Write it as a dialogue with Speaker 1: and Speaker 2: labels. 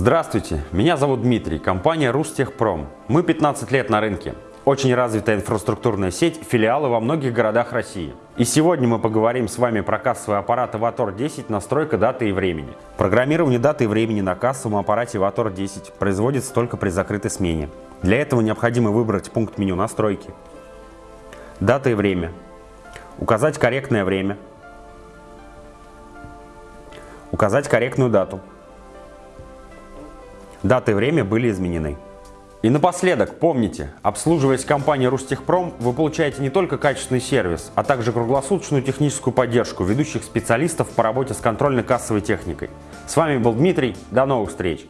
Speaker 1: Здравствуйте, меня зовут Дмитрий, компания Рустехпром. Мы 15 лет на рынке. Очень развитая инфраструктурная сеть, филиалы во многих городах России. И сегодня мы поговорим с вами про кассовый аппарат Avator 10, настройка даты и времени. Программирование даты и времени на кассовом аппарате Avator 10 производится только при закрытой смене. Для этого необходимо выбрать пункт меню «Настройки», «Дата и время», указать корректное время, указать корректную дату, Дата и время были изменены. И напоследок, помните, обслуживаясь компанией Рустехпром, вы получаете не только качественный сервис, а также круглосуточную техническую поддержку ведущих специалистов по работе с контрольно-кассовой техникой. С вами был Дмитрий, до новых встреч!